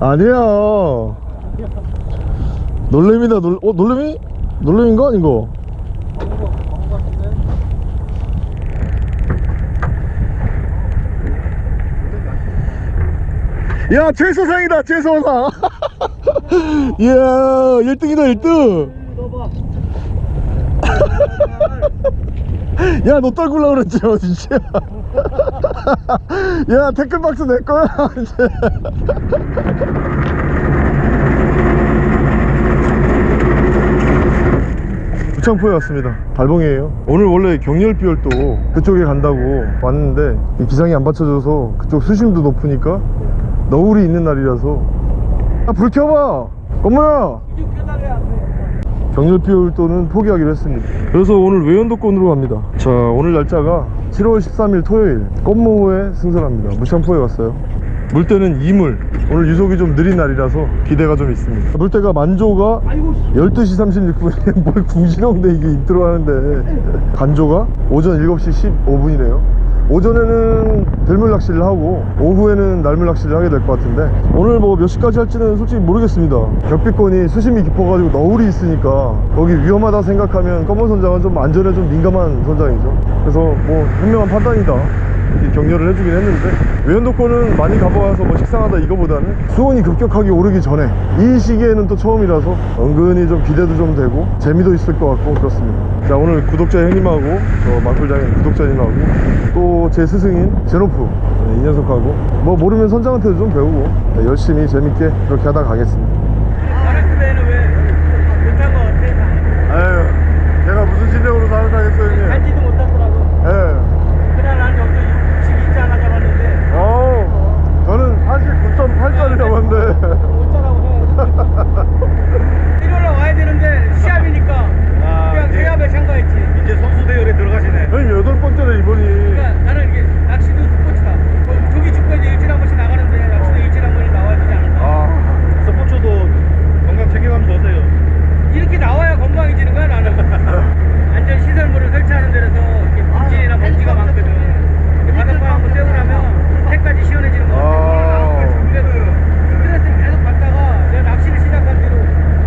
아니야. 놀래미다. 놀.. 어 놀래미? 놀래미인가? 이거? 야 최소상이다 최소상. 이야 1등이다 1등. 야너 떨굴라 그랬지 어, 진짜 야 태클박스 내 거야? 이제 부창포에 왔습니다. 달봉이에요. 오늘 원래 경렬비열도 그쪽에 간다고 왔는데 이 기상이 안 받쳐줘서 그쪽 수심도 높으니까 너울이 있는 날이라서. 아 불 켜봐! 엄마야 경렬비열도는 포기하기로 했습니다. 그래서 오늘 외연도권으로 갑니다. 자 오늘 날짜가 7월 13일 토요일 껌모호에 승선합니다. 무창포에 왔어요. 물때는 2물. 오늘 유속이 좀 느린 날이라서 기대가 좀 있습니다. 물때가 만조가 12시 36분에 뭘 궁시렁대 이게 인트로 하는데. 간조가 오전 7시 15분이네요 오전에는 들물 낚시를 하고 오후에는 날물 낚시를 하게 될 것 같은데 오늘 뭐 몇 시까지 할지는 솔직히 모르겠습니다. 격비권이 수심이 깊어가지고 너울이 있으니까 거기 위험하다 생각하면 껌모 선장은 좀 안전에 좀 민감한 선장이죠. 그래서 뭐 현명한 판단이다. 이렇게 격려를 해주긴 했는데 외연도권은 많이 가봐서 뭐 식상하다 이거보다는 수온이 급격하게 오르기 전에 이 시기에는 또 처음이라서 은근히 좀 기대도 좀 되고 재미도 있을 것 같고 그렇습니다. 자 오늘 구독자 형님하고 저 망풀장인 구독자님하고 또제 스승인 제노프. 네, 이 녀석하고. 뭐 모르면 선장한테도 좀 배우고. 네, 열심히 재밌게 그렇게 하다 가겠습니다 마라크베는 왜 못한 거 같아? 아유 제가 무슨 실력으로 사는 사겠어요 형님 알지도 못하더라고. 예. 그날 난 여기서 62자 하나 잡았는데 어, 저는 사실 9.8짜리 잡았는데 못자라고 해. 일요일에 와야 되는데 시합이니까 아, 그냥 이제- 대합에 참가했지. 이제 선수 대열에 들어가시네. 형님 여덟 번째네 이번이 그러니까 나는 이게 낚시도 스포츠다. 어, 조기 축구에서 일주일에 한 번씩 나가는데 낚시도 일주일에 한 번씩 나와야 되지 않을까? 아 스포츠도 건강 챙겨가면서 어때요? 이렇게 나와야 건강해지는 거야 나는. 안전 시설물을 설치하는 데라서 이렇게 물질이나 먼지가 많거든. 이렇게 바닷바람 한번 쐬고 나면 해까지 시원해지는 거야. 아. 그래서 스트레스를 계속 받다가 내가 낚시를 시작한 뒤로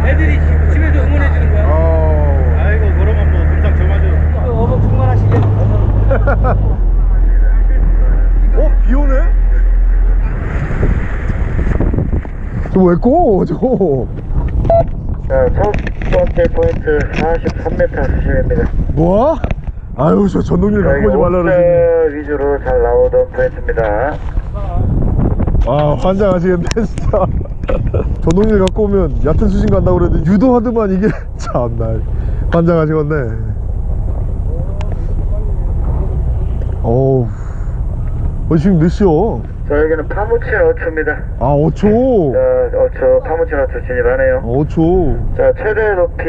애들이 집- 집에서 응원해주는 거야. 아. 아이고 그러면 뭐 금상 저마저. 그 어묵 충만하시게. 어? 비 오네? 저 왜 꼬? 저거 자, 첫 번째 포인트 43m 수심입니다. 뭐야? 아유 저 전동길 갖고 오지 말라 그러지 위주로 잘 나오던 포인트입니다. 아 환장하시겠네 진짜 전동길 갖고 오면 얕은 수심 간다고 그랬는데 유도하더만 이게 참나 환장하시겠네 어우 어 지금 몇? 자, 여기는 파묻힌 어초입니다. 아 어초 자, 어초, 파묻힌 어초 진입하네요. 어초 자, 최대 높이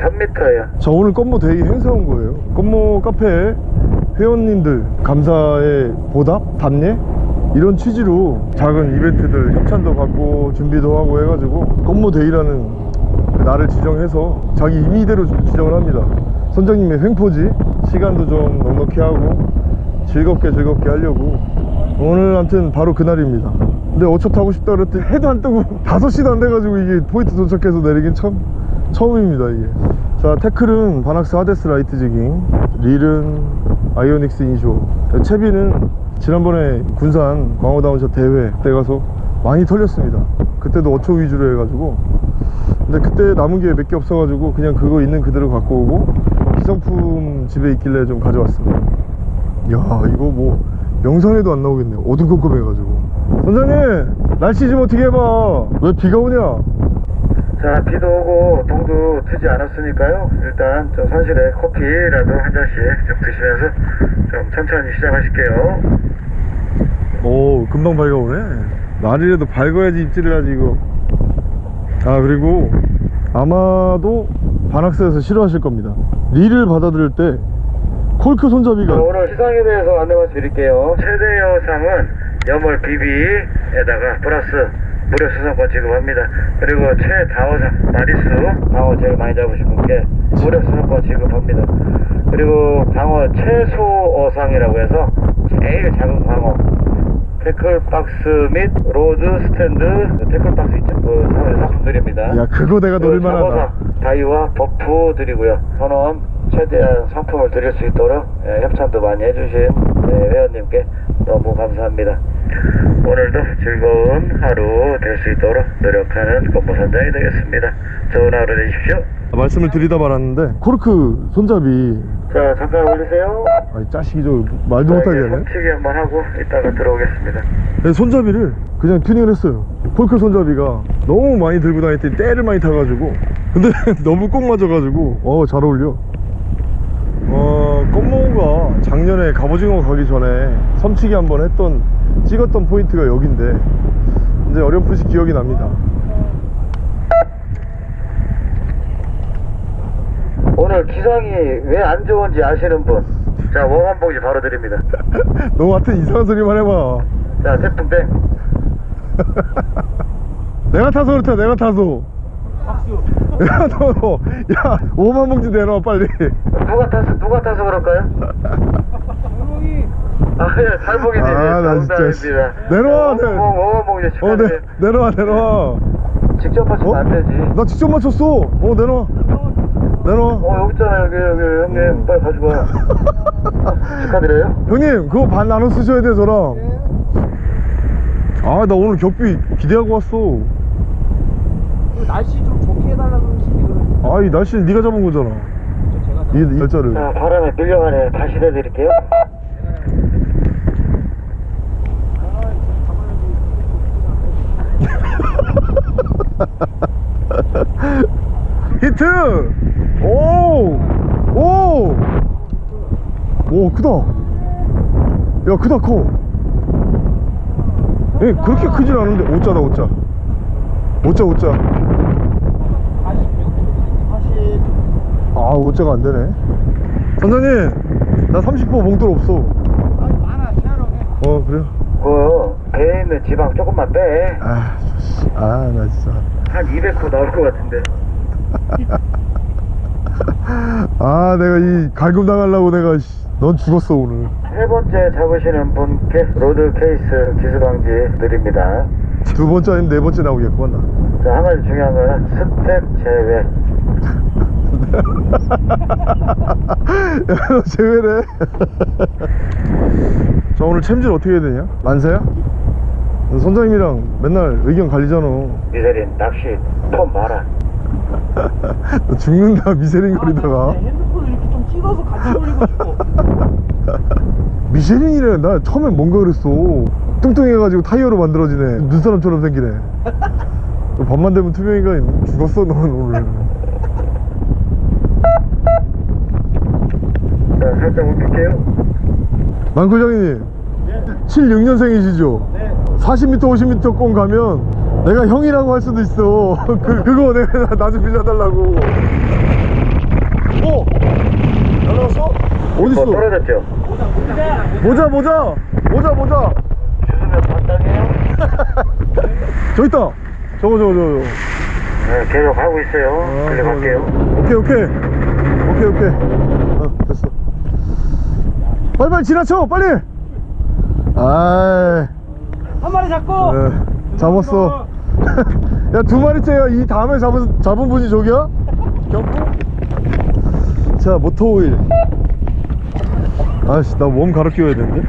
3m예요. 자 오늘 껌모 day 행사 온 거예요 껌모 카페에 회원님들 감사의 보답? 답례? 이런 취지로 작은 이벤트들 협찬도 받고 준비도 하고 해가지고 껌모 day라는 그 날을 지정해서 자기 임의대로 좀 지정을 합니다 선장님의 횡포지 시간도 좀 넉넉히 하고 즐겁게 즐겁게 하려고. 오늘 아무튼 바로 그날입니다. 근데 어초 타고 싶다 그랬더니 해도 안 뜨고 5시도 안 돼가지고 이게 포인트 도착해서 내리긴 참 처음입니다 이게. 자 태클은 바낙스 하데스 light jigging 릴은 아이오닉스 inshore. 채비는 지난번에 군산 광어 down shot 대회 때 가서 많이 털렸습니다. 그때도 어초 위주로 해가지고. 근데 그때 남은 게 몇 개 없어가지고 그냥 그거 있는 그대로 갖고 오고 기성품 집에 있길래 좀 가져왔습니다. 야 이거 뭐 영상에도 안 나오겠네요. 어두컴컴해가지고. 선장님 날씨 좀 어떻게 해봐. 왜 비가 오냐? 자, 비도 오고 동도 트지 않았으니까요. 일단 좀 선실에 커피라도 한 잔씩 좀 드시면서 좀 천천히 시작하실게요. 오 금방 밝아오네. 날이라도 밝아야지 입질을 하지 이거. 아 그리고 아마도 반학사에서 싫어하실 겁니다. 릴을 받아들일 때 콜크 손잡이가 자, 오늘 시상에 대해서 안내 말씀드릴게요. 최대 여상은 염월 BB에다가 플러스 무료 수상권 지급합니다. 그리고 최다어상 마리수 방어 제일 많이 잡으신 분께 무료 수상권 지급합니다. 그리고 방어 최소어상이라고 해서 제일 작은 방어 tackle box 및 rod stand tackle box 있죠? 그 사- 상품들입니다. 야 그거 내가 그 노릴만하다 다이와 버프 드리고요. 선원 최대한 상품을 드릴 수 있도록 예, 협찬도 많이 해주신 예, 회원님께 너무 감사합니다. 오늘도 즐거운 하루 될 수 있도록 노력하는 껌모선장이 되겠습니다. 좋은 하루 되십시오. 말씀을 드리다 말았는데 코르크 손잡이 자 잠깐 올리세요. 아이 자식이 저 말도 자, 못하게 하네 멈추기 한번 하고 이따가 들어오겠습니다. 네, 손잡이를 그냥 튜닝을 했어요 폴크 손잡이가 너무 많이 들고 다녔더니 때를 많이 타가지고 근데 너무 꼭 맞아가지고 어잘 어울려 어 껌모우가 작년에 갑오징어 가기 전에 섬치기 한번 했던 찍었던 포인트가 여긴데 이제 어렴풋이 기억이 납니다 오늘 기상이 왜 안 좋은지 아시는 분? 자 웜한 봉지 바로 드립니다. 너 같은 이상한 소리만 해봐 자 태풍 땡. 내가 타서 그렇다 내가 타서 야 너, 야 5만 봉지 내놔 빨리 누가 타서 누가 타서 그럴까요? 아 예 살봉이지 아, 나 진짜, 씨. 내려와, 내- 웜한 봉지 어 축하드려요. 내, 내놔 내놔 직접 맞추면 어? 안 되지. 나 직접 맞췄어 어 내놔 내놔 어 여기 있잖아 여기 여기 형님 빨리 가지고 와. 축하드려요. 형님 그거 반 나눠 쓰셔야 돼 저랑 아나 오늘 격비 기대하고 왔어 날씨 좀 좋게 해달라 그러시지 그러지 아이 날씨는 네가 잡은 거잖아. 이, 이 날짜를. 자 바람에 밀려가네. 다시 내드릴게요. 히트! 오오오 오, 크다. 야 크다 커. 예, 그렇게 크진 않은데 오자다 오자 오자 오자. 아 오자가 안 되네. 선장님 나 30% 봉돌 없어. 많아 채하러 해어 그래요? 그 배에 있는 지방 조금만 빼. 아아나 진짜. 한 200호 나올 것 같은데. 아 내가 이 갈굼 당하려고 내가 씨, 넌 죽었어 오늘. 세 번째 잡으시는 분께 rod case 기스방지 드립니다. 두 번째 아니면 네 번째 나오겠구만 나 자, 한 가지 중요한 거는 스텝 제외. 야, 너 제외래. 자, 오늘 챔질 어떻게 해야 되냐? 만세야? 너 선장님이랑 맨날 의견 갈리잖아. 미세린 낚시 폼 마라. 너 죽는다, 미세린 거리다가. 핸드폰을 이렇게 좀 찍어서 같이 올리고 싶어 미쉐린이래. 나 처음엔 뭔가 그랬어. 뚱뚱해가지고 타이어로 만들어지네. 눈사람처럼 생기네. 너 밤만 되면 투명인간 죽었어, 넌 오늘. 자, 살짝 움직일게요. 만kul장님 76년생이시죠? 네 40m 50m 권 가면 내가 형이라고 할 수도 있어 그, 그거 내가 나 좀 빌려달라고 오! 날라갔어? 뭐 어딨어? 떨어졌죠? 모자 모자 모자 모자. 저기 있다 저거 저거 저거 네, 계속 하고 있어요. 아, 들려갈게요. 오케이 오케이 오케이 오케이 어 됐어 빨리빨리 지나쳐 빨리 아이 한 마리 잡고 네, 잡았어. 야, 두 마리째야. 이 다음에 잡은, 잡은 분이 저기야? 경고? 자, 모터오일. 아씨, 나 몸 가르 끼워야 되는데?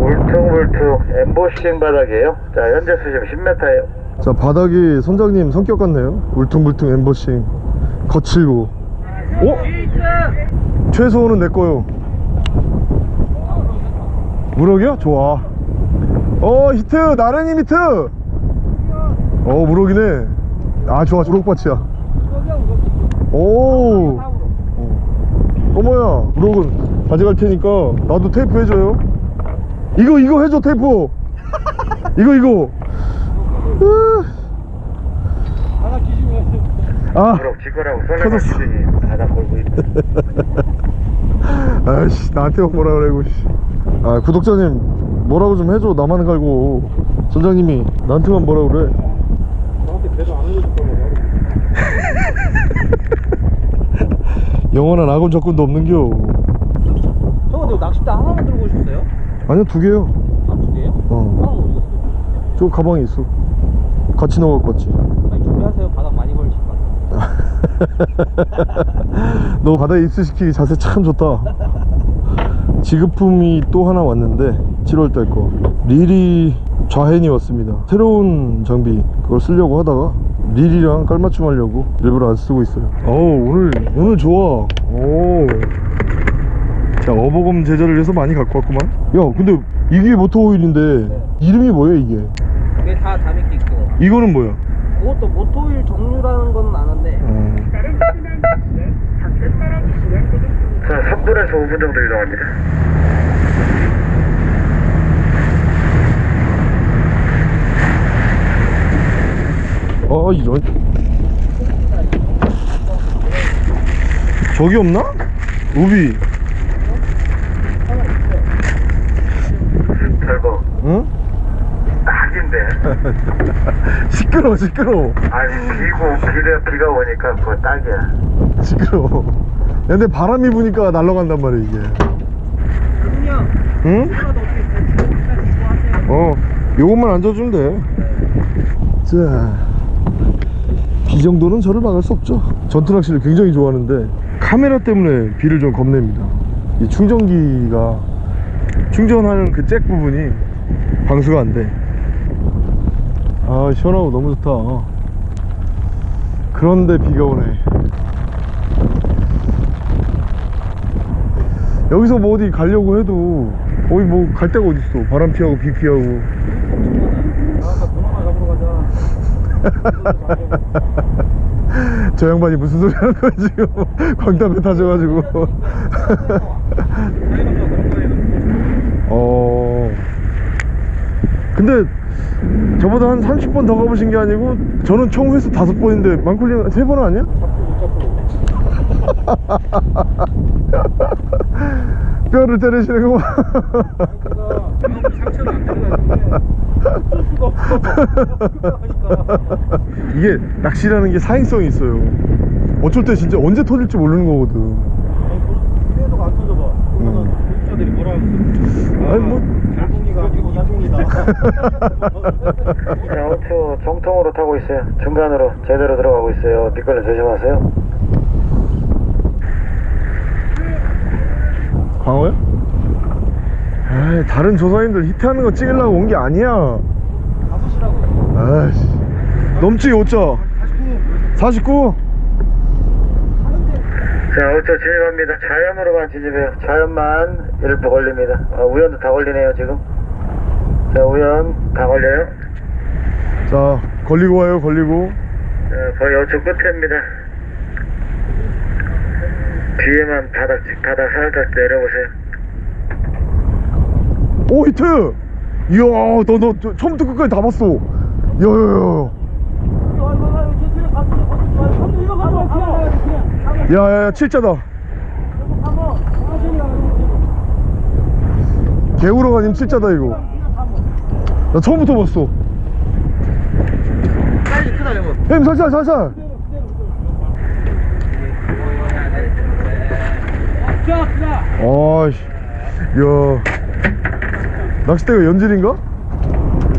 울퉁불퉁 엠보싱 바닥이에요. 자, 현재 수심 10m예요. 자, 바닥이 선장님 성격 같네요. 울퉁불퉁 엠버싱. 거칠고. 어? 최소호는 내 거요. 무럭이야? 좋아. 어, 히트! 나른이 히트! 어, 무럭이네. 아, 좋아. 무럭밭이야. 오! 어. 어머야, 무럭은 가져갈 테니까 나도 테이프 해줘요. 이거, 이거 해줘, 테이프! 이거, 이거! 으. 하나 기준에 아, 그럼 지거라고 터졌어. 기준이 바닥 걸고 있다. 아이씨 나한테 뭐라 그래고 씨. 아 구독자님 뭐라고 좀 해줘 나만 갈고 선장님이 나한테만 뭐라 그래 나한테 배도 안 올려줄 거면 영원한 악원 적군도 없는겨 저 근데 낚싯대 하나만 들고 오셨어요? 아니요 두 개요. 아 두 개요? 어. 하나만 저 가방에 있어. 같이 넣어 갖고 왔지? 빨리 준비하세요. 바닥 많이 걸리실 것 같아요. 너 바다에 입수시키기 자세 참 좋다. 지급품이 또 하나 왔는데 7월달 거. 릴이 좌hen이 왔습니다. 새로운 장비 그걸 쓰려고 하다가 릴이랑 깔맞춤 하려고 일부러 안 쓰고 있어요. 어우 오늘 오늘 좋아. 오. 자 어버검 제자를 해서 많이 갖고 왔구만 야 근데 이게 모터오일인데 이름이 뭐야 이게 이게 다 다미끼 그거. 이거는 뭐야 그것도 모토일 종류라는 건 아는데 어. 자, 3분에서 5분 정도 이동합니다. 아 이런 저기 없나? 우비 결국 응? 딱인데. 시끄러워 시끄러워 아니 비고 비가 비가 오니까 그거 딱이야. 시끄러워 야, 근데 바람이 부니까 날아간단 말이야 이게 그냥 응? 하세요. 어 요것만 앉아주면 돼자 비 정도는 저를 막을 수 없죠 전투 낚시를 굉장히 좋아하는데 카메라 때문에 비를 좀 겁냅니다 이 충전기가 충전하는 그 잭 부분이 방수가 안 돼. 아 시원하고 너무 좋다. 그런데 비가 오네. 여기서 뭐 어디 가려고 해도 거기 뭐 갈 데가 어딨어? 바람 피하고 비 피하고. 저 양반이 무슨 소리 하는 거야 지금? 광담배 타셔가지고 어 근데 저보다 한 30번 더 가보신 게 아니고 저는 총 횟수 다섯 번인데 망쿨리 세 번은 아니야? 뼈를 때리시는 거 상처도 안 들어가는데. 수가 없어. 그러니까. 이게 낚시라는 게 사행성이 있어요 어쩔 때 진짜 언제 터질지 모르는 거거든 그래도 안 터져봐. 그러면 음. 구독자들이 뭐라 하겠어? 아니, 뭐. 달봉이가 아니고 이종이다. 자, 우측 정통으로 타고 있어요. 중간으로 제대로 들어가고 있어요. 미끌려 조심하세요. 광어요? 에이, 다른 조사님들 히트하는 거 찍으려고 온 게 아니야 가보시라고요. 아이씨 넘지 5자 49 자, 우측 진입합니다. 자연으로만 진입해요. 자연만 일부 걸립니다. 아, 우연도 다 걸리네요, 지금. 자, 우연 다 걸려요. 자 걸리고 와요 걸리고 자, 거의 우측 끝입니다. 뒤에만 바닥, 바닥 살짝 내려보세요. 오 히트 이야 너 너 처음부터 끝까지 다 봤어 야야야 야야야 칠자다 개우러 가님 칠자다 이거 나 처음부터 봤어 사이즈 크다 이거. 형님 살살 살살. 아이씨 야 낚싯대가 연질인가?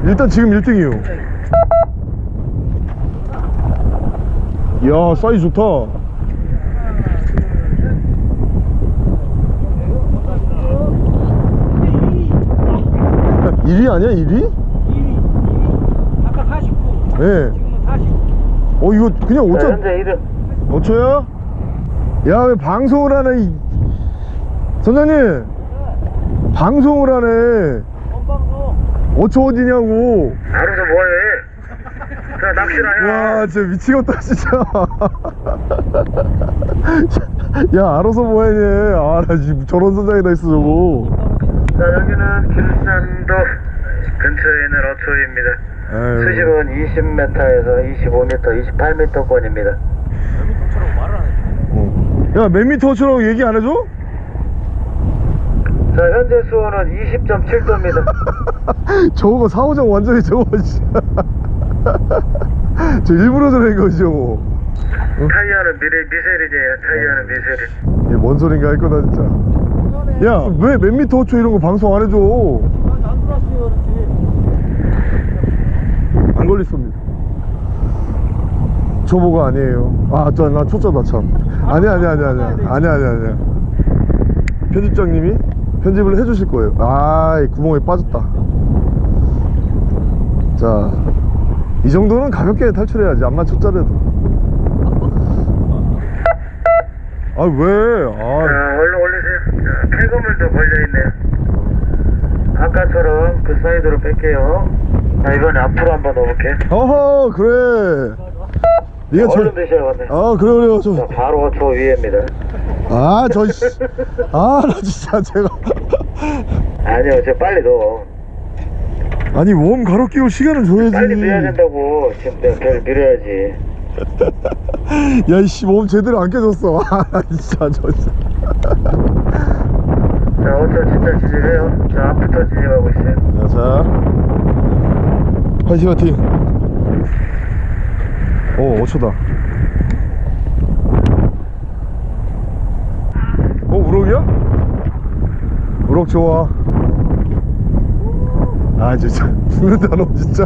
일단 지금 1등이에요 야 사이즈 좋다 일위 아니야 1위? 2위. 아까 49. 예. 지금은 40. 어 이거 그냥 자, 5천 현재 1등. 5초야? 야 왜 방송을 하네 이... 선장님 방송을 하네 건방도. 5초 어디냐고 알아서 뭐해? 자, 낚시나 해. 와 진짜 미치겠다 진짜 야 알아서 뭐해 아나 지금 저런 선장이다 있어 저거 자, 여기는 길산도 근처에 있는 어초입니다. 아유. 수심은 20m에서 25m, 28m권입니다. 저처럼 말을 안 해. 어. 야 몇 미터 어초라고 얘기 안 해줘? 자, 현재 수온은 20.7도입니다. 저거 사오장 완전히 저거 저 일부러 저런 거지 저거 타이어는 미래, 미세리제예요. 타이어는 미세리. 이게 뭔 소린가 할 거다 진짜 야 왜 몇 미터 어초 이런 거 방송 안 해줘 안 들어왔어요. 걸리sob니다. 초보가 아니에요. 아나 초짜다 참. 아니 아니 아니 아니 아니 아니 아니 편집장님이 편집을 해주실 거예요. 아이 구멍에 빠졌다. 자 이 정도는 가볍게 탈출해야지. 암만 초짜래도. 아 왜? 자, 아, 얼른 올리세요. 자, 폐거물도 걸려있네요. 아까처럼 그 사이드로 뺄게요. 자, 이번에 앞으로 한번 넣어볼게. 어허 그래 네가 저, 얼른 드셔야겠네. 아 그래 그래 저, 자, 바로 저 위에입니다. 아, 저, 씨. 아, 나 진짜 제가. 아니요, 저 빨리 넣어. 아니, 웜 가로 끼고 시간을 줘야지. 빨리 넣어야 된다고. 지금 내가 별 밀어야지. 야, 이씨, 웜 제대로 안 깨졌어. 아, 나 진짜, 저, 진짜. 자, 어쩌 진짜 진입해요. 자, 앞부터 진입하고 있어요. 자, 자. 화이팅, 화이팅. 오, 5초다. 어, 우럭이야? 우럭 좋아. 아, 진짜. 죽는다, 너, 진짜.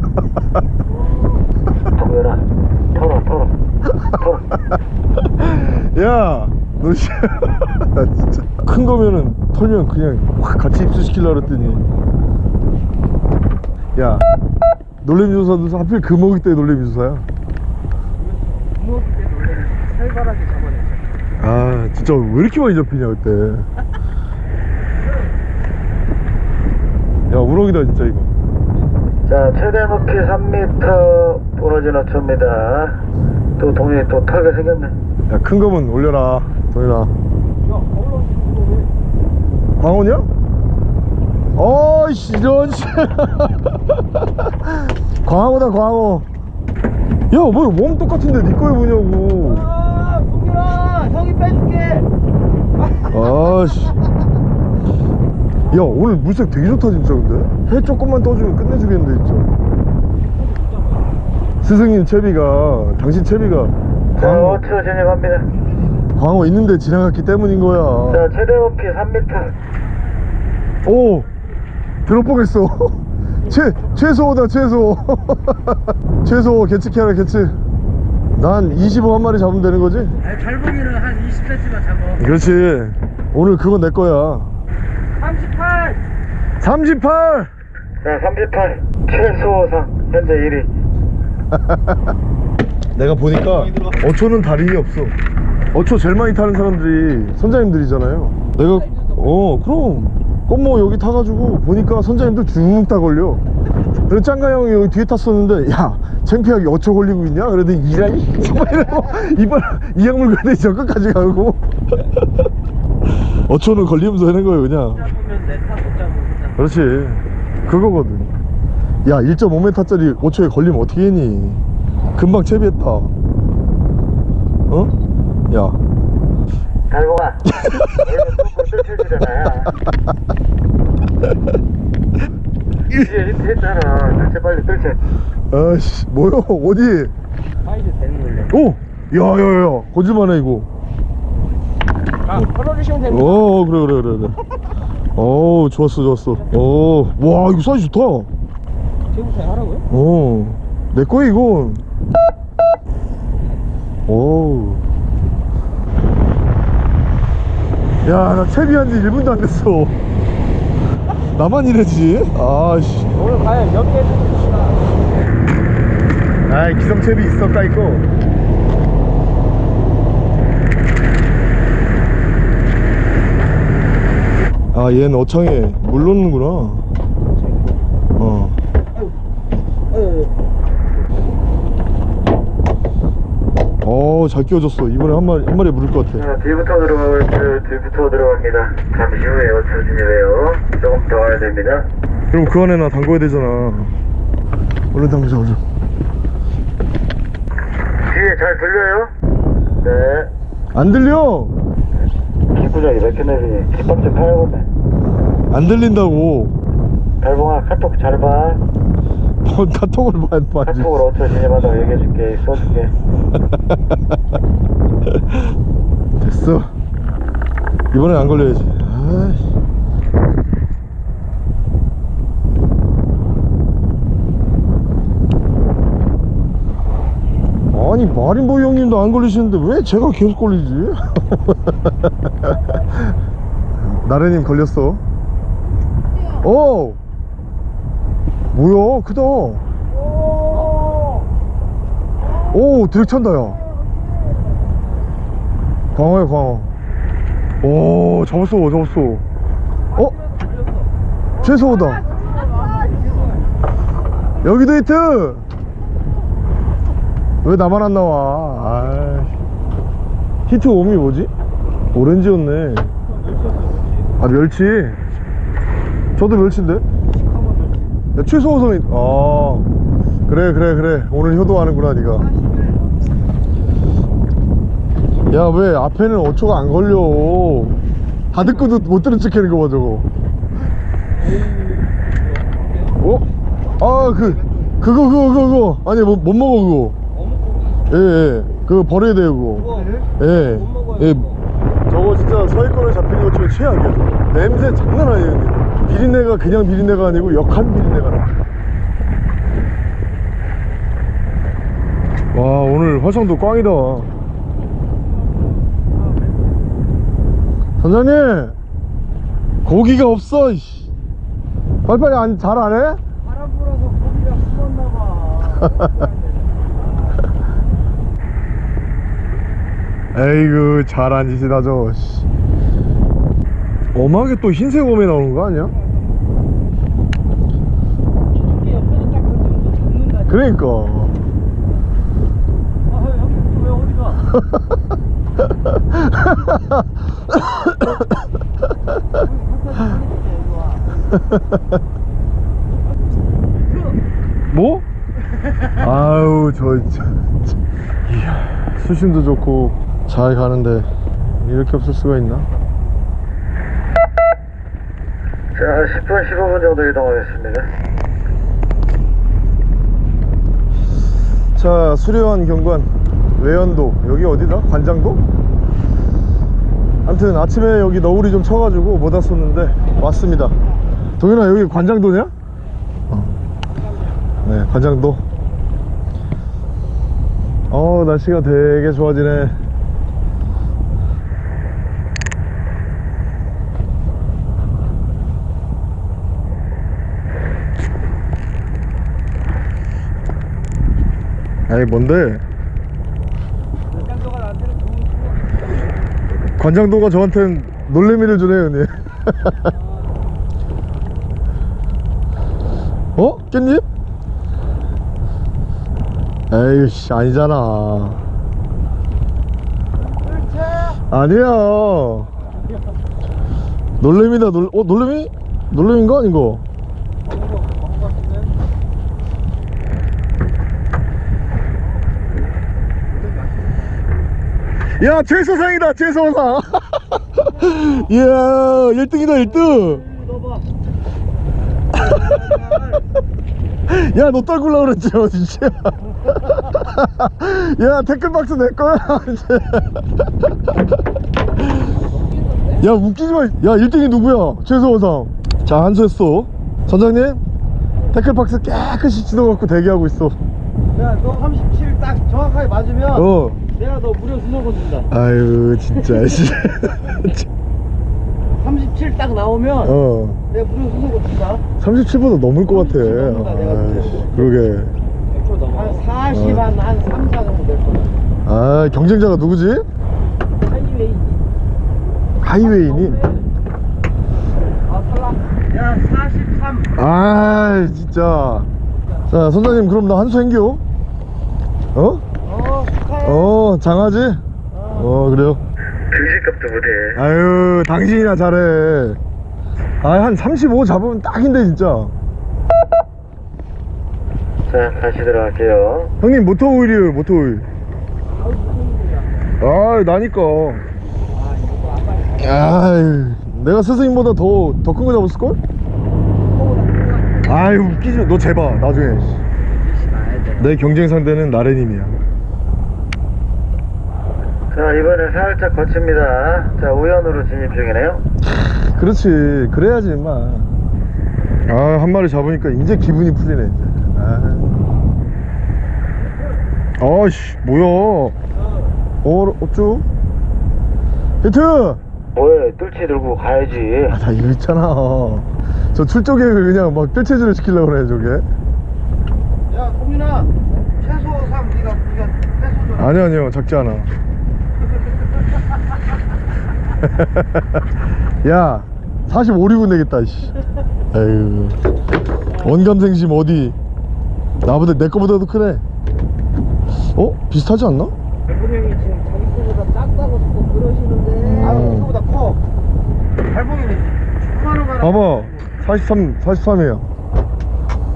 동현아, 털어, 털어. 털어. 야, 너 씨, 나 진짜 큰 거면은 털면 그냥 확 같이 입수시키려 그랬더니, 야, 놀래미조사도 하필 그 먹이 때 놀래미조사야. 부모기 때 놀래 살벌하게 잡아냈죠. 아, 진짜 왜 이렇게 많이 잡히냐 그때. 야, 우럭이다 진짜 이거. 자, 최대 높이 3m 부러진 어초입니다. 또 동현이 또 털게 생겼네. 야, 큰 거면 올려라, 동현아. 광원이야? 어이씨 이런 씨 광어다 광어 야뭐몸 똑같은데 니 거에 뭐냐고. 아, 동현아, 형이 빼줄게. 아씨 야 오늘 물색 되게 좋다 진짜 근데? 해 조금만 떠주면 끝내주겠는데 진짜. 스승님 채비가 당신 채비가 자, 광어, 어초 진입합니다. 광어 있는데 지나갔기 때문인 거야. 자, 최대 높이 3m. 오 들어보겠어 최 최소다 최소 최소 개측해 하라 개측 난 25 한 마리 잡으면 되는 거지 아니, 달봉이는 한 20cm만 잡아. 그렇지 오늘 그건 내 거야 38! 38 자, 38. 최소상. 현재 1위. 내가 보니까 어초는 달인이 없어 어초 제일 많이 타는 사람들이 선장님들이잖아요 내가 어 그럼 꽃모 여기 타가지고 보니까 선장님들 쭉 다 걸려. 그래서 짱가 형이 여기 뒤에 탔었는데 야 창피하게 어초 걸리고 있냐? 그랬더니 이라이 이러고 이발 이 약물 그대 저 끝까지 가고. 어초는 걸리면서 하는 거예요 그냥. 그렇지. 그거거든. 야 1.5m짜리 5초에 걸리면 어떻게 했니? 금방 채비했다. 어? 야. 달봉아. 너희는 뚜껑 뜰채주잖아. 이제 힌트 했잖아. 뜰채 빨리 뜰채. 아씨 뭐야 어디 사이즈 되는 걸로. 오! 야 야 야 거짓말해 이거 아, 걸어주시면 됩니다. 어 그래 그래 그래 그래 어 좋았어 좋았어 어와 이거 사이즈 좋다 제부터 하라고요? 어내 거야 이건 오. 야, 나 채비한 지 1분도 안 됐어. 나만 이래지? 아씨. 오늘 과연 몇개 해주십시다. 아이, 기성 채비 있어, 까이거. 아, 얘는 어창에 물 넣는구나. 어. 어, 잘 끼워졌어. 이번에 한 마리, 한 마리 물을 것 같아. 자, 뒤부터 들어갈 때 뒤부터 들어갑니다. 잠시 후에 어초 진입해요. 조금 더 와야 됩니다. 그럼 그 안에 나 담궈야 되잖아. 얼른 담그자, 얼른. 뒤에 잘 들려요? 네. 안 들려! 기구장이 몇개 내리니 깃밥 좀 파야겠네. 안 들린다고. 달봉아 카톡 잘 봐. 뭔 카톡을 봐, 봐지. 카톡으로 어초 진입하다고 얘기해줄게. 써줄게. 됐어. 이번엔 안 걸려야지. 아이씨. 아니 마린보이 형님도 안 걸리시는데 왜 제가 계속 걸리지? 나래님 걸렸어 어 뭐야 크다. 오 드랙 찬다 야. 광어야 광어. 오 잡았어 잡았어. 어? 최소호다. 여기도 히트! 왜 나만 안 나와? 아이씨. 히트 옴이 뭐지? 오렌지였네. 아 멸치? 저도 멸치인데 야, 최소호성이 아 그래 그래 그래. 오늘 효도하는구나 니가. 야 왜 앞에는 어초가 안 걸려? 다 듣고도 못 들은 척 하는 거봐 저거. 어? 아 그 그거 그거 그거 아니 못, 못 먹어 그거. 예예. 그거 버려야 돼요 그거. 예, 예. 저거 진짜 서해권에 잡히는 것 중에 최악이야. 저거. 냄새 장난 아니에요 비린내가 그냥 비린내가 아니고 역한 비린내가 나 와 오늘 화성도 꽝이다 선장님 고기가 없어 이씨. 빨리빨리 안, 잘 안 해? 바람 불어서 고기가 숨었나 봐. 에이그 잘한 짓이다 저 씨. 엄하게 또 흰색 웜에 나오는 거 아니야? 그러니까 아, 형님 왜 어디 가? 뭐? 아우 저, 저, 저 이야 수심도 좋고 잘 가는데 이렇게 없을 수가 있나? 자, 10분, 15분 정도 이동하겠습니다. 자 수려한 경관 외연도 여기 어디다? 관장도? 아무튼 아침에 여기 너울이 좀 쳐가지고 못 왔었는데 왔습니다 동현아 여기 관장도냐? 어. 네 관장도 어 날씨가 되게 좋아지네 아이 뭔데? 관장도가 저한텐 놀래미를 주네요 형님 어? 깻잎? 에이씨 아니잖아 아니야 놀래미다 놀.. 어? 놀래미? 놀래미인가 아닌가? 야 최소상이다 최소상. 이야 1등이다 1등. 넣어봐. 야너 떨굴라 그랬지 어, 진짜. 야 태클박스 내 거야 이제. 야 웃기지 마 야 1등이 누구야? 최소상. 자 한수했어. 선장님 태클박스 깨끗이 찢어갖고 대기하고 있어. 야, 너 37 딱 정확하게 맞으면 어 내가 너 무료 수소권 준다. 아유 진짜 씨. 37 딱 나오면 어 내가 무료 수소권 준다. 37보다 넘을 것 같아 37 넘는다, 내가 아이씨, 그러게 한 40, 한, 한 3, 4 정도 될 거야. 아 경쟁자가 누구지? 하이웨이. 하이웨이니? 아, 탈락. 야, 43. 아 진짜 자 선장님 그럼 나 한수 행겨 어? 어, 장하지? 어 그래요 등신값도 못해. 아유 당신이나 잘해 아한 35 잡으면 딱인데 진짜 자, 다시 들어갈게요. 형님 모터 오일이에요 모터 오일 아 나니까 아유 내가 스승님보다 더 더 큰 거 잡았을걸? 아유 웃기지 마. 너 재봐 나중에 내 경쟁 상대는 나래님이야 자, 이번엔 살짝 거칩니다. 자, 우연으로 진입 중이네요. 그렇지. 그래야지 임마. 아한 마리 잡으니까 이제 기분이 풀리네. 이제 아. 아씨 뭐야? 어 없죠 히트! 뭐해? 뜰채 들고 가야지. 아나 이거 있잖아. 저 출조 계획을 그냥 막 뜰채질을 시키려고 그래 저게. 야 동민아. 채소상 네가 네가 채소 좀 아니 아니요. 작지 않아 야 45, 6은 되겠다 씨. 에휴. 원감생심 어디? 나보다 내 거보다도 크네. 어? 비슷하지 않나? 발봉형이 지금 자기 거보다 작다고 자꾸 그러시는데. 아 음. 이거보다 커. 발봉형이 그만한 거 봐봐. 43, 43이에요.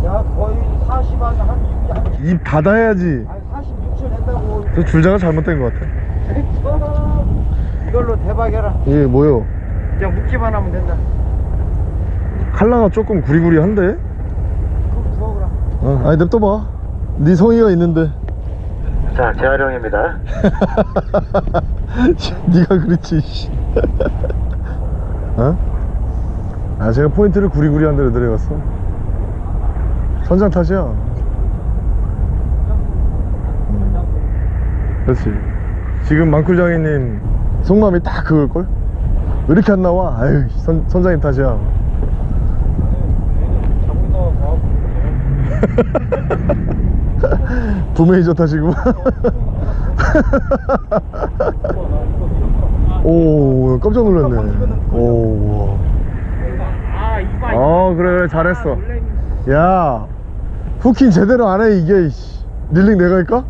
야 거의 40한 한 6, 입 닫아야지. 아니 46초 낸다고. 저 줄자가 잘못된 것 같아 이걸로 대박이라 이게 뭐요? 그냥 묶기만 하면 된다 칼라가 조금 구리구리한데? 그럼 부어라 어, 아니 냅둬봐 네 성의가 있는데 자 재활용입니다 네가 그렇지 씨. 어? 아 제가 포인트를 구리구리한 데로 내려갔어 선장 탓이야 음. 그렇지 지금 망쿨장이님 속마음이 딱 그걸걸? 왜 이렇게 안 나와? 아유 선, 선장님 탓이야 부메이저 탓이고 오 깜짝 놀랐네 오. 아어 그래 그래 잘했어 야 후킹 제대로 안 해 이게. 릴링 내가 할까?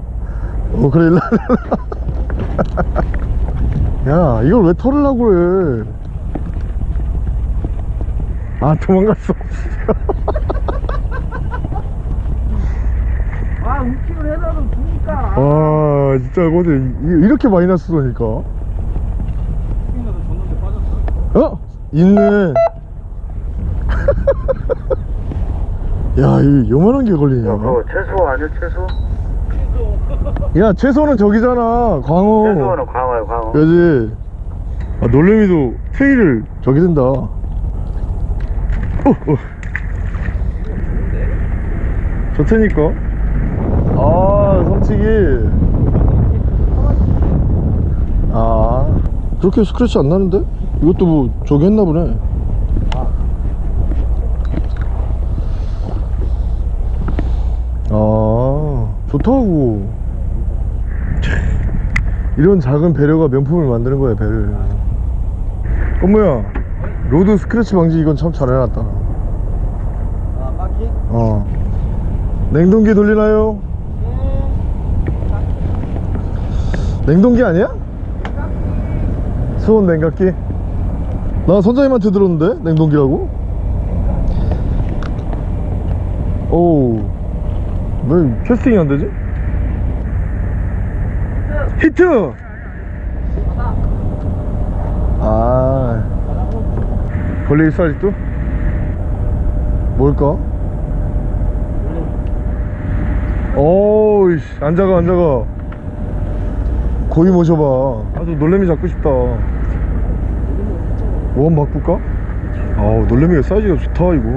어 그래 일로 와. 야 이걸 왜 털으려고 그래? 아 도망갔어. 아 웃기를 해놔도 주니까. 아 진짜 어제 이- 이렇게 많이 났으니까. 어? 있네. 야이 요만한 게 걸리냐? 야 그거 채소 아니야 채소? 야 채소는 저기잖아. 광어. 채소는 광어야 광어. 그지? 아 놀래미도 테일을 저기 된다. 어, 어. 좋다니까. 아 섬치기 아 그렇게 스크래치 안 나는데? 이것도 뭐 저기 했나 보네. 아 좋다고 이런 작은 배려가 명품을 만드는 거야 배를. 어머야 rod 스크래치 방지 이건 참 잘 해놨다. 아 바퀴? 어. 냉동기 돌리나요? 냉동기 아니야? 수온 냉각기? 나 선장님한테 들었는데 냉동기라고? 오우 왜 캐스팅이 안 되지? 히트! 아 걸려 있어 아직도? 뭘까? 어우씨 앉아가 앉아가 고이 모셔봐 아주 놀래미 잡고 싶다 원 바꿀까? 아우 놀래미가 사이즈가 좋다 이거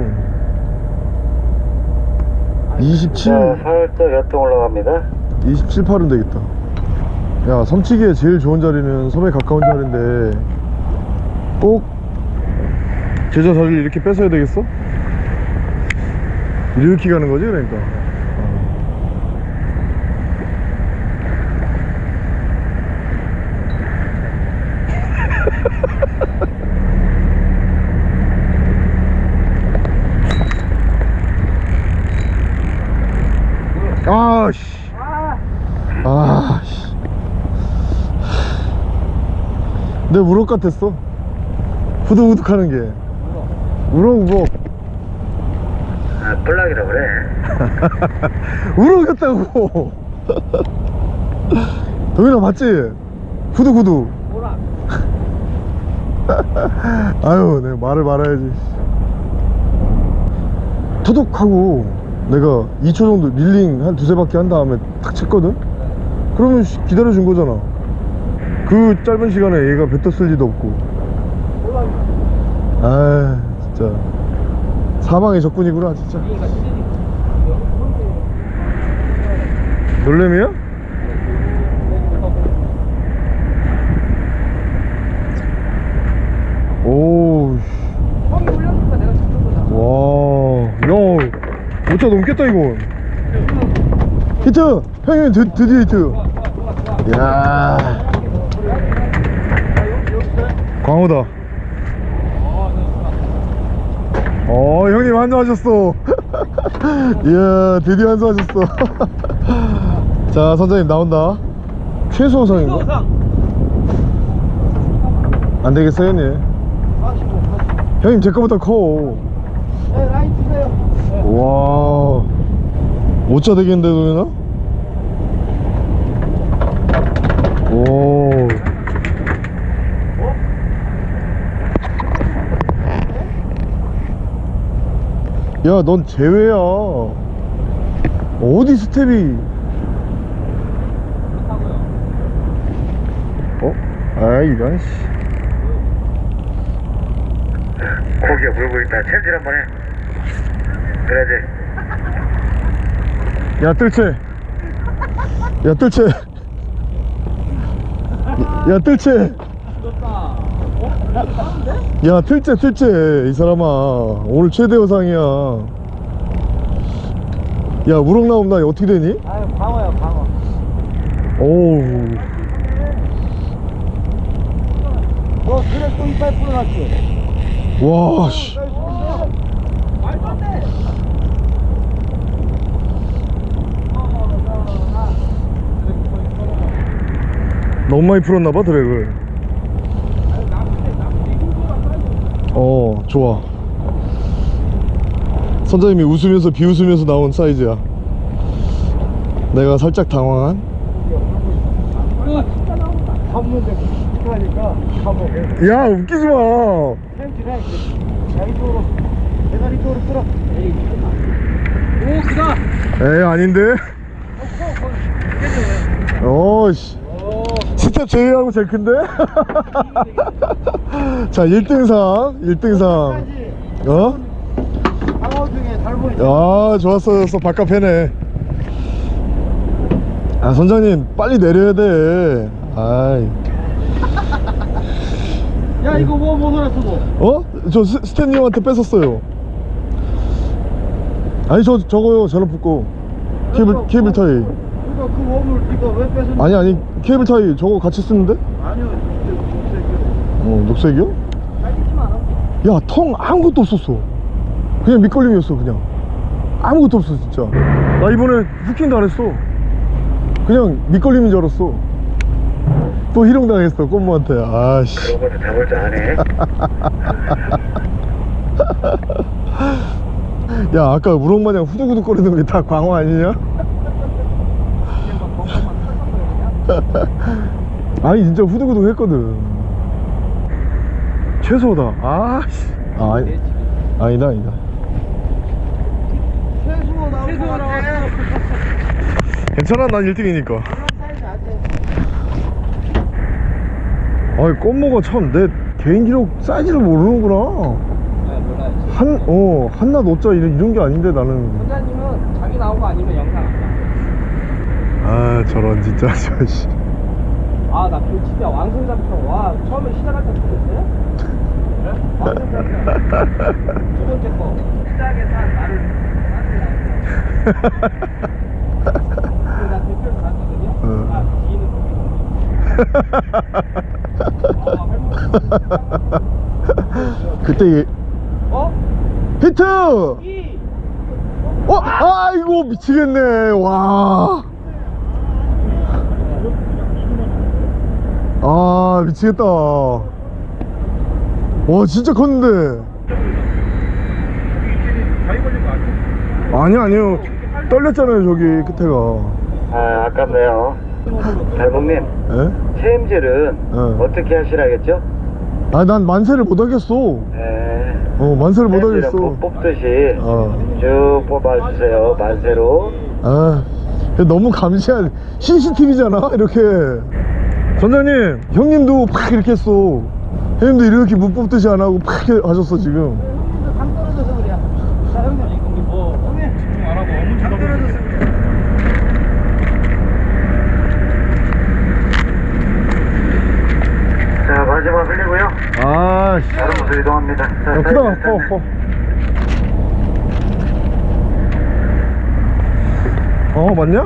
27 자 살짝 옆에 올라갑니다 27, 8은 되겠다 야 섬치기에 제일 좋은 자리는 섬에 가까운 자리인데 꼭 제자 자리를 이렇게 뺏어야 되겠어? 이렇게 가는 거지 그러니까 아씨 아씨 내 우럭 같았어. 후두후둑 하는 게. 우럭 우럭. 아 뿔락이라 그래. 우럭이었다고. 동현아 봤지? 후두후둑. 뭐라 아유 내가 말을 말아야지. 토독하고 내가 2초 정도 릴링 한 두세 바퀴 한 다음에 탁 쳤거든? 그러면 씨, 기다려준 거잖아 그 짧은 시간에 얘가 뱉었을 리도 없고. 아 진짜. 사망의 적군이구나 진짜. 놀래미야? 오우 와야 5차 넘겠다 이거 히트! 형님 드디어 히트. 야. 광호다. 어, 형님 한수하셨어. 이야, 드디어 한수하셨어. 자, 선장님 나온다. 최소상인가? 수상. 안 되겠어요, 형님. 45, 45. 형님, 제 거보다 커. 네, 라인 주세요. 와. 5자 되겠는데, 도현아? 오. 야, 넌 제외야. 어디 스텝이. 어? 아, 이런, 씨. 고개 물고 있다 챔질 한번 해 그래야지 야 뜰채 야 뜰채 야 뜰채 야 틀채 틀채 이 사람아 오늘 최대 여상이야 야 우럭 나오면 나 어떻게 되니? 아유, 방어야, 방어. 오우 너 그래 또 이빨 풀어놨지? 와씨 돼. 너무 많이 풀었나봐 드랙을 어 좋아. 선장님이 웃으면서 비웃으면서 나온 사이즈야. 내가 살짝 당황한. 야 웃기지 마. 오, 크다. 에이 아닌데? 어씨. 스텝 제외하고 제일 큰데 자 1등상 1등상 어? 야 좋았어 좋았어 바깥 패네 아 선장님 빨리 내려야 돼 아이 야, 이거 뭐, 뭐 소리 쓰고? 어? 저 스, 스탠님한테 뺏었어요 아니 저 저거요 저로 붙고 케이블 케이블 타이 이거 그 웜을 이거 왜 뺏은? 아니 아니 케이블 타이 저거 같이 쓰는데? 아니요. 어 녹색이요? 야 텅 아무것도 없었어. 그냥 밑걸림이었어 그냥. 아무것도 없어 진짜. 나 이번에 후킹도 안 했어. 그냥 밑걸림인 줄 알았어. 또 희롱당했어 꼼모한테. 아씨. 그런 것도 잡을 줄 아네 야 아까 우렁마냥 후두구두 거리는 게 다 광어 아니냐? 아니 진짜 후두구두 했거든 최소다 아씨 아, 아니, 아니다 아니다 나올 최수호 것 같아. 괜찮아 난 1등이니까 사이즈 안 돼. 아니 껌모가 참내 개인 기록 사이즈를 모르는구나 한, 어, 한낱 오자 이런, 이런 게 아닌데 나는 원장님은 자기 나온 거 아니면 영상. 아 저런 진짜 저씨 아, 나 그 진짜 왕성잡처럼 와 처음에 시작할 때 그랬어요? 네? 왕성잡처 두 번째 거 시작에서 나를 나한테 나왔어 나 대표를 갔거든요 응. 아 뒤는 거기 그때 얘- 어? 히트! 이! 어? 아이고 미치겠네 와. 아 미치겠다. 와 진짜 컸는데. 아니 아니요 떨렸잖아요 저기 끝에가. 아 아깝네요 달봉님 에? 체임질은 어. 어떻게 하시라겠죠? 아난 만세를 못 하겠어. 에어 만세를 못 체임질은 하겠어. 뭐 뽑듯이 어. 쭉 뽑아주세요 만세로 아 너무 감시한 CCTV잖아 이렇게 선장님 형님도 팍 이렇게 했어 형님도 이렇게 문 뽑듯이 안 하고 팍 하셨어 지금 당 떨어져서 그래 자 형님 형님 뭐 형님 집중 안 하고 어문 당 떨어져서 그래 자 마지막 흘리고요 아씨 여러분 갑니다. 자, 야, 크다 커 커. 어 맞냐?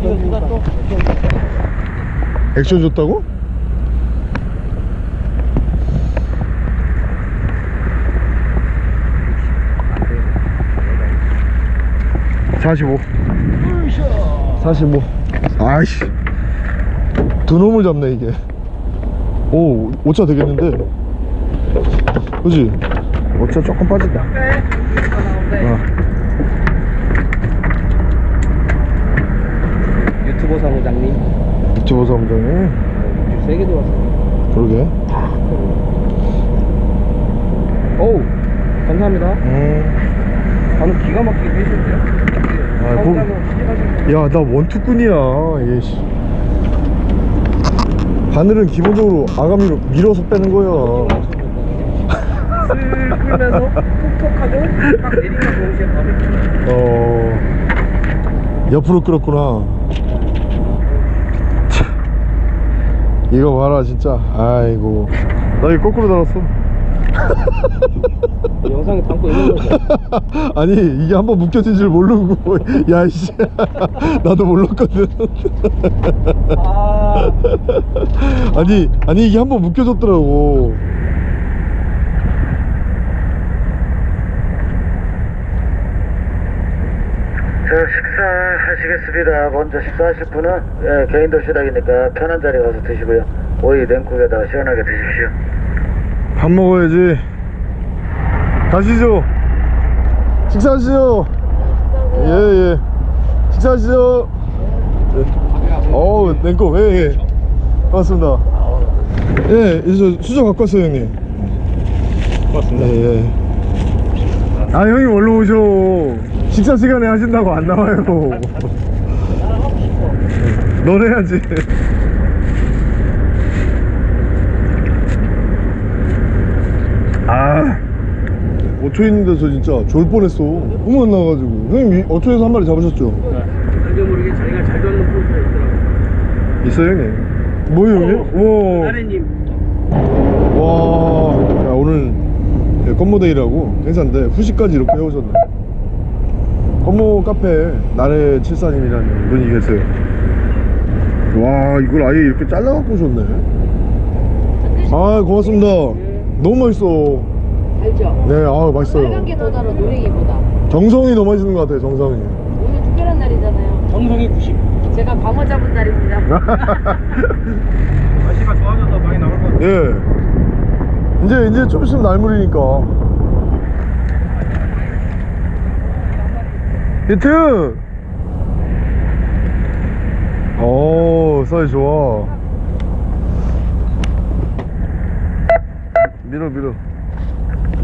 이거 누가 또? 액션 줬다고? 사십오. 45. 아이씨. 두 놈을 잡네, 이게. 오, 5차 되겠는데. 그지? 5차 조금 빠진다. 어. 유튜버 사무장님 유튜버 사무장이. 세개 들어왔어. 그러게. 어우 감사합니다. 음. 방금 기가 막히게 해주는데요? 아, 시집하신 야, 나 원투꾼이야. 얘, 씨. 바늘은 기본적으로 아가미로 밀어서 빼는 거야. 슬 끌면서 톡톡하고 딱 내리면 동시에 바로 어 옆으로 끌었구나 참, 이거 봐라 진짜 아이고 나 이거 거꾸로 달았어 영상에 담고 있는 거죠? 아니 이게 한번 묶여진 줄 모르고 야이씨 나도 몰랐거든 아 아니 아니 이게 한번 묶여졌더라고 자, 식사하시겠습니다. 먼저 식사하실 분은 예, 개인 도시락이니까 편한 자리 가서 드시고요. 오이 냉국에다가 시원하게 드십시오. 밥 먹어야지 가시죠. 식사하시죠. 예예. 식사하시죠. 어우 냉국 예예. 반갑습니다. 예 이제 수저 갖고 왔어요 형님. 고맙습니다. 예 예. 아 형님 얼른 오셔. 식사 시간에 하신다고 안 나와요. 넌 해야지 어초 있는 데서 진짜 졸 뻔했어. 너무 안 나와가지고. 형님 이 어초에서 한 마리 잡으셨죠? 알게 모르게 자기가 잘 잡는 포인트가 있더라고. 있어요 형님? 뭐예요 형님? 나래님. 와, 와 야, 오늘 네, 건모데이라고 행사인데 후식까지 이렇게 해오셨네. 건모 카페 나래 칠사님이라는 분이 계세요. 와 이걸 아예 이렇게 잘라갖고 오셨네. 아 고맙습니다. 너무 맛있어 알죠? 네아 맛있어요. 빨간 게 더 달아 노랭이보다. 정성이 더 맛있는 것 같아요 정성이. 오늘 특별한 날이잖아요. 정성이 90. 제가 방어 잡은 날입니다. 날씨가 좋아져서 많이 나올 것 같아. 예 이제 이제 좀 있으면 날물이니까. 히트! 오 사이즈 좋아. 밀어 밀어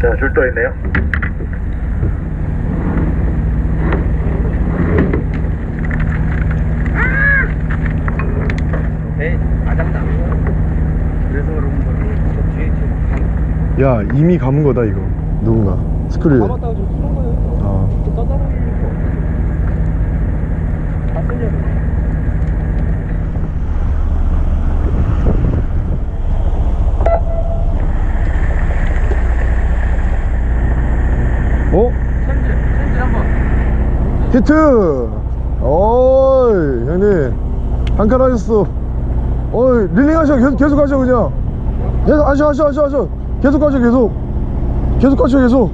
자, 줄 떠 있네요. 그래서 그런 지금 야 이미 감은 거다 이거. 누군가. 스크류 감았다고 지금 푸는 거예요 아 또 떠다니는 거 다 쓸려고 어? 샌들, 샌들 한 번. 히트. 어이 형님. 한칸 하셨어 어이 릴링 하셔. 계속, 계속 하셔 그냥. 계속 하셔 하셔 하셔 하셔. 계속 하셔 계속. 계속 하셔 계속.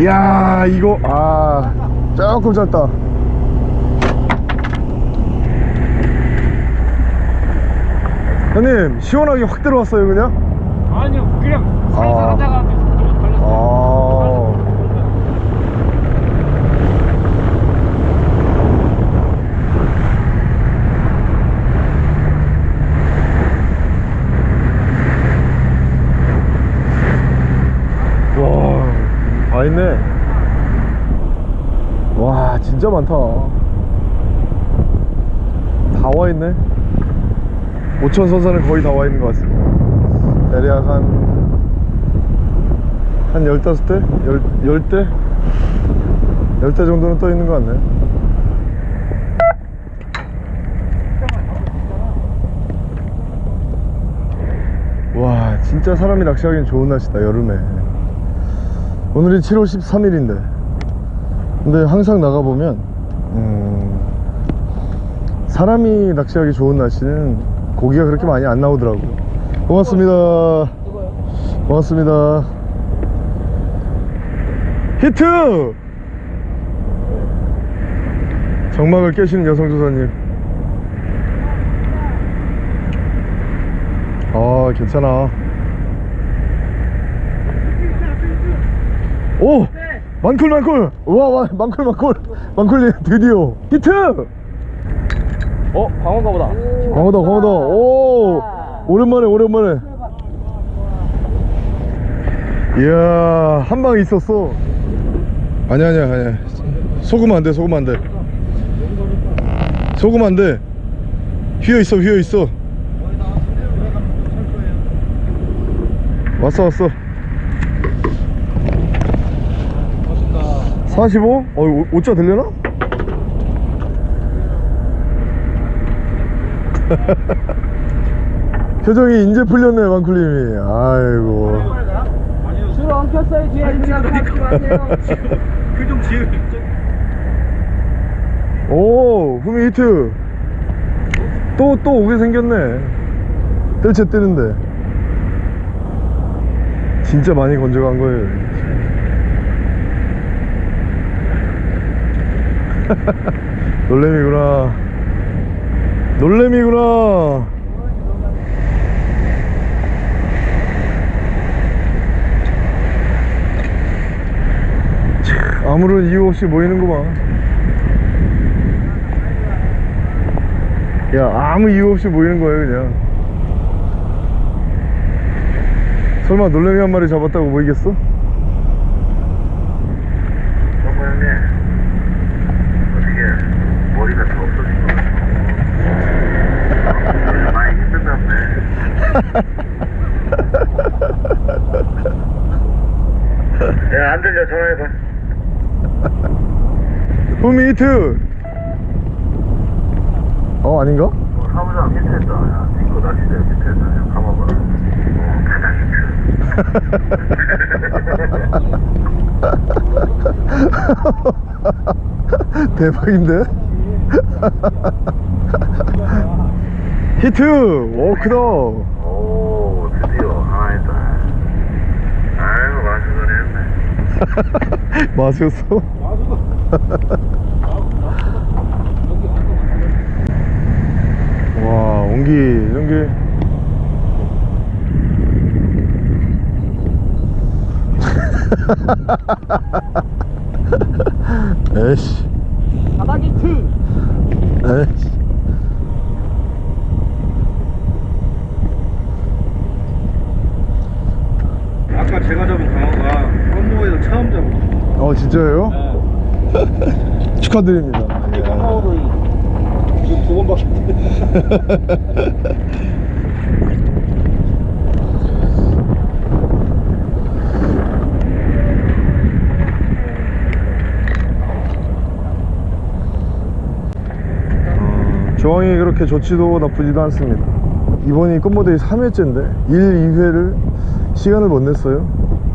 이야 이거 아 조금 짧다. 형님 시원하게 확 들어왔어요 그냥? 아니요, 그냥 살살 아. 하다가 걸렸어요. 아 와, 다 있네. 와, 진짜 많다. 다 와 있네. 오천 선사는 거의 다 와 있는 것 같습니다. 대략 한, 한 15대? 10, 대 10대 정도는 떠 있는 것 같네. 와 진짜 사람이 낚시하기엔 좋은 날씨다 여름에 오늘이 7월 13일인데. 근데 항상 나가보면 음, 사람이 낚시하기 좋은 날씨는 고기가 그렇게 많이 안 나오더라고요. 고맙습니다. 고맙습니다. 히트! 정막을 깨시는 여성조사님. 아 괜찮아 오! 만쿨 만쿨! 우와 와, 만쿨 만쿨! 만쿨님 드디어! 히트! 어 광어가 보다. 광어다 광어다. 오! 오랜만에 오랜만에. 이야 한 방 있었어. 아니야 아니야 아니야. 속으면 안돼 속으면 안돼. 속으면 안돼. 휘어있어 휘어있어. 왔어 왔어 45? 어 오- 오자 되려나? 표정이 이제 풀렸네 만쿨님이. 아이고. 줄 엉켰어요 뒤에. 그좀 지으 오 후미 히트. 또 또 오게 생겼네. 뜰채 뜨는데. 진짜 많이 건져간 거예요 놀래미구나 놀래미구나 참, 아무런 이유 없이 모이는구만. 야 아무 이유 없이 모이는 거예요 그냥. 설마 놀래미 한 마리 잡았다고 모이겠어? 정모 형님 어떻게 머리가 더 없어진 것 같아 많이 힘든다네 야안 들려 전화해봐 후미 히트 어 아닌가? 어, 사무장 히트했다 야 친구 낚시대 히트했다 야 히트 대박인데? 히트! 오 크다 오 드디어 하나 했다 아이고 마셨어? 와 온기 이런 게 에이씨 바닥이 트 에이씨 아까 제가 잡은 광어가 껌모에서 처음 잡은 어 진짜예요? 축하드립니다 이 광어를 지금 두 번밖에 조항이 그렇게 좋지도 나쁘지도 않습니다. 이번이 꽃모델이 3회째인데 1, 2회를 시간을 못 냈어요.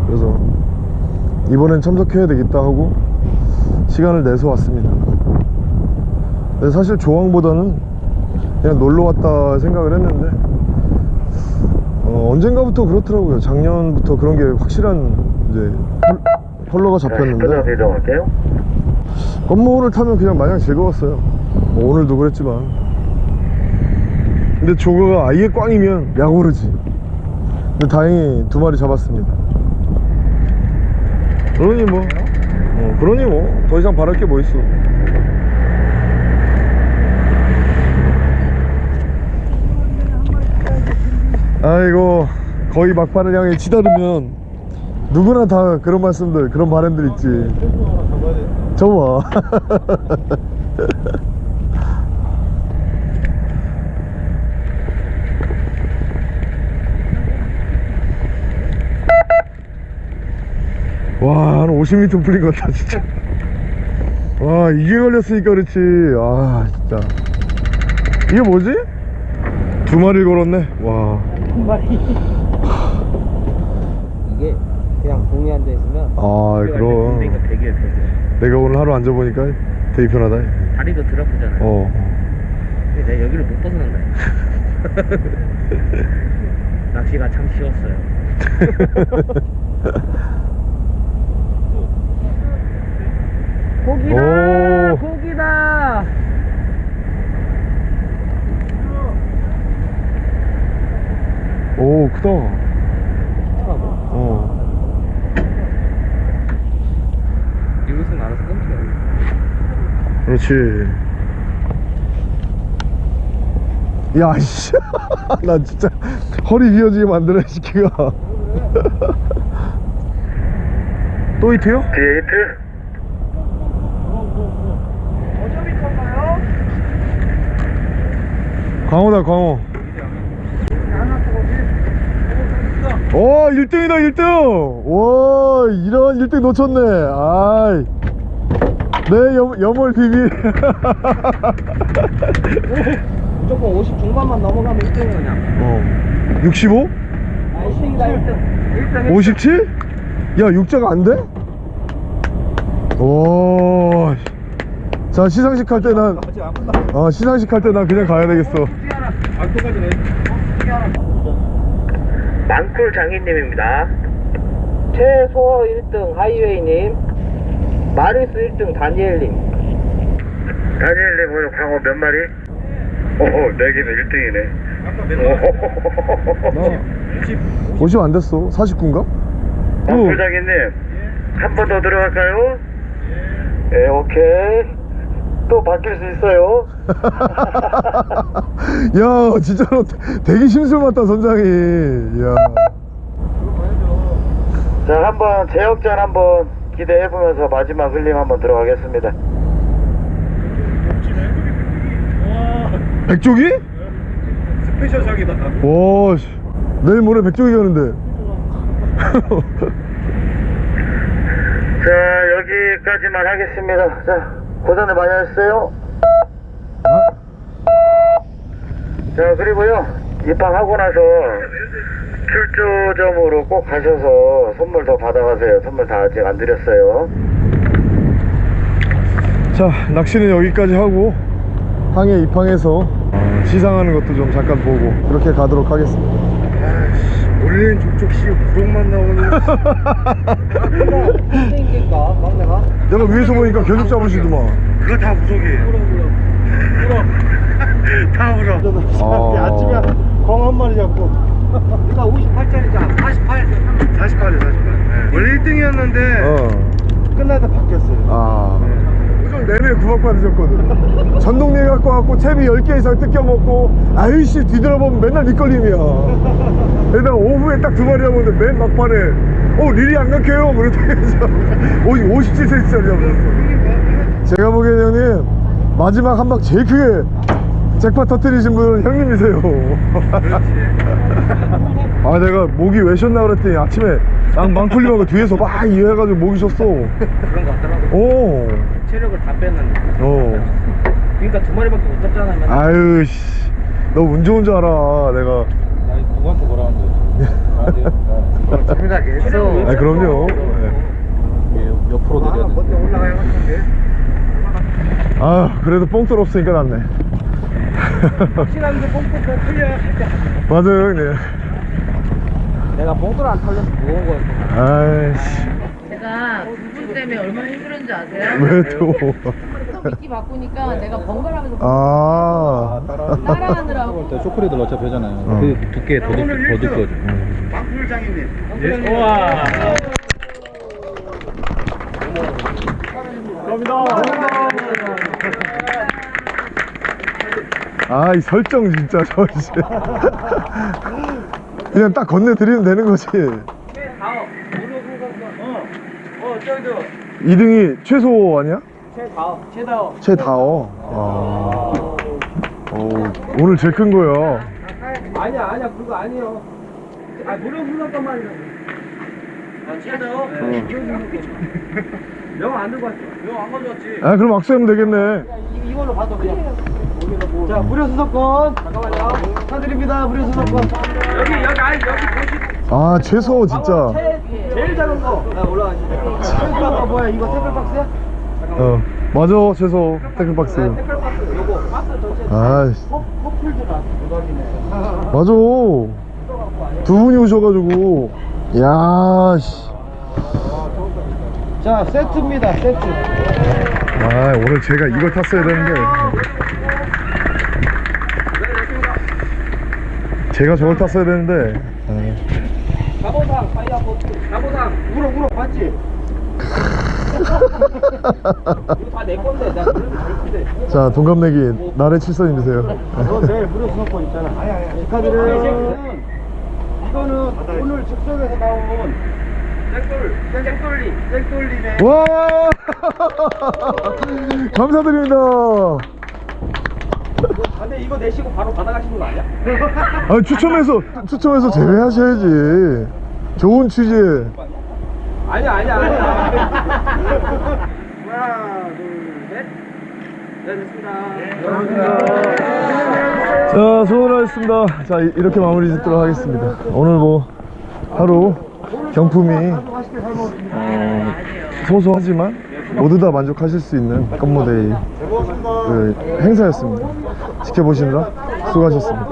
그래서 이번엔 참석해야 되겠다 하고 시간을 내서 왔습니다. 사실 조항보다는 그냥 놀러 왔다 생각을 했는데 어, 언젠가부터 그렇더라고요. 작년부터 그런 게 확실한 이제 펄- 펄러가 잡혔는데. 끝나서 이동할게요. 건모를 타면 그냥 마냥 즐거웠어요. 뭐 오늘도 그랬지만. 근데 조거가 아예 꽝이면 약오르지. 근데 다행히 두 마리 잡았습니다. 그러니 뭐. 어, 그러니 뭐. 더 이상 바랄 게 뭐 있어 아이고 거의 막판을 향해 치다르면 누구나 다 그런 말씀들 그런 바람들 있지 저거 와, 한 50m 풀린 것 같다, 진짜. 와, 이게 걸렸으니까 그렇지. 아, 진짜. 이게 뭐지? 두 마리 걸었네. 와. 한 마리. 이게 그냥 공에 앉아 있으면. 아 그럼. 되게 내가 오늘 하루 앉아 보니까 되게 편하다. 다리도 드러프잖아요. 어. 근데 내가 여기를 못 벗어난다. 낚시가 참 쉬웠어요. 고기다 고기다 오 크다. 어. 이것은 알아서 끊겨. 그렇지. 야이씨. 나 진짜 허리 비어지게 만드네 시키가. 또 히트요? 뒤에 히트. 광어다 광어 오 1등이다 1등! 와 이런 1등 놓쳤네. 아이. 내 염, 염월 비비 무조건 50 중반만 넘어가면 1등이야 그냥. 어. 65? 아 1등이다 1등. 1등 57? 야 육자가 안 돼? 오. 자 시상식 할 때난 어, 시상식 할 때 난 그냥 가야 되겠어 망쿨 장인님입니다. 최소 1등 하이웨이님 마리스 1등 다니엘님 다니엘님 오늘 광어 몇 마리? 오호, 내기는 1등이네. 50 안 됐어 49인가? 망쿨 장인님, 한 번 더 들어갈까요? 예, 오케이. 또 바뀔 수 있어요. 야 진짜로 되게 심술 맞다 선장이 야 자, 한번 제역전 한번 기대해보면서 마지막 흘림 한번 들어가겠습니다. 백조기? 스페셜작이다 와 씨. 내일 모레 백조기 가는데 자, 여기까지만 하겠습니다. 자, 고생을 많이 하셨어요. 자, 그리고요, 입항하고 나서 출조점으로 꼭 가셔서 선물 더 받아가세요. 선물 다 아직 안 드렸어요. 자 낚시는 여기까지 하고 항해 입항해서 어, 시상하는 것도 좀 잠깐 보고 그렇게 가도록 하겠습니다 우리는 족족 씨 구멍만 나오는 1등이니까 막내가 내가 위에서 보니까 계속 잡으시더만 그거 다 부족이에요. 다 울어. 아. 아침에 광 한 마리 잡고 그러니까 58짜리잖아 48 48에 48. 원래 1등이었는데 어. 끝나다 바뀌었어요. 아. 오전 내내 구박 받으셨거든. 전동리 갖고 왔고 채비 10개 이상 뜯겨 먹고 아이씨 뒤돌아보면 맨날 밑걸림이야. 게다가 오후에 딱 두 마리 잡았는데 맨 막판에 어 릴이 안 막혀요. 그러다면서 57cm짜리 잡았어. 제가 보기엔 형님 마지막 한방 제일 크게 잭팟 터뜨리신 분은 형님이세요. 아 내가 목이 왜 쉬었나 그랬더니 아침에 랑 망풀림하고 뒤에서 막 이해해가지고 목이 쉬었어. 그런 거 같더라고. 오. 체력을 다 뺐는데. 어. 그러니까 두 마리밖에 못 잡잖아요. 맨날. 아유 씨. 너운 좋은 줄 알아. 내가. 누구한테 뭐라 하는데 재미나게 했어. 아 그럼요. 네. 옆으로 내려야 돼 하는데. 아 그래도 뽕돌 없으니까 낫네. 확실한 게 뽕뽕뽕 풀려야 갈때 맞아요 형님. 내가 봉돌 안 털려서 무거운 거였구나 아이씨. 제가 그분 때문에 얼마나 힘들었는지 아세요? 왜 또? 또 미끼 바꾸니까 내가 번갈아가면서 아. 따라하느라고 초콜릿을 어차피 하잖아요 어. 그 두께 더, 더 두꺼워져 망풀 장인님. 우와. 아 이 설정 진짜 저 씨. 그냥 딱 건네드리면 되는 거지. 어, 저기도 2등이 최소 아니야? 최다워 최다워 최다어. 아. 오, 오늘 제일 큰 거야. 아니야 아니야 그거 아니에요 아 불렀단 말이야 아, 최다요? 명안 들고 왔어 명안 가져왔지. 아 그럼 악수하면 되겠네. 이, 이걸로 봐도 그냥 자 무료 수석권 잠깐만요 축하드립니다 무료 수석권 여기, 여기, 아니, 여기 보시. 아 최소 진짜. 최, 제일 작은 거. 나 올라가시죠. 태클박스 뭐야? 이거 태클박스야? 어 맞아 최소 태클박스 태클박스 요거 박스 전체 아이씨 커플드가 대박이네. 맞아 두 분이 오셔가지고 야씨 자 세트입니다 세트. 아 오늘 제가 이걸 탔어야 되는데 제가 저걸 탔어야 되는데 아, 가보상 보트. 가보상 물어 물어 봤지? 이거 다 내 건데 나 그래도 줄 건데. 자 동갑내기 나래 칠선님이세요 너 내일 무료 수강권 있잖아. 축하드려요. 이거는 오늘 즉석에서 나온 땡돌, 땡돌리, 땡돌리네. 와 감사드립니다 근데 이거 내시고 바로 받아가시는 거 아니야? 아 추첨해서 추첨해서 제외하셔야지 좋은 취재 아니야, 아니야, 아니야. 하나, 둘, 셋. 네, 됐습니다. 자 수고하셨습니다 자 이- 이렇게 마무리 짓도록 하겠습니다 오늘 뭐 하루 경품이 어, 소소하지만 모두 다 만족하실 수 있는 껌모데이 그 행사였습니다. 지켜보시느라 수고하셨습니다